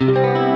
you.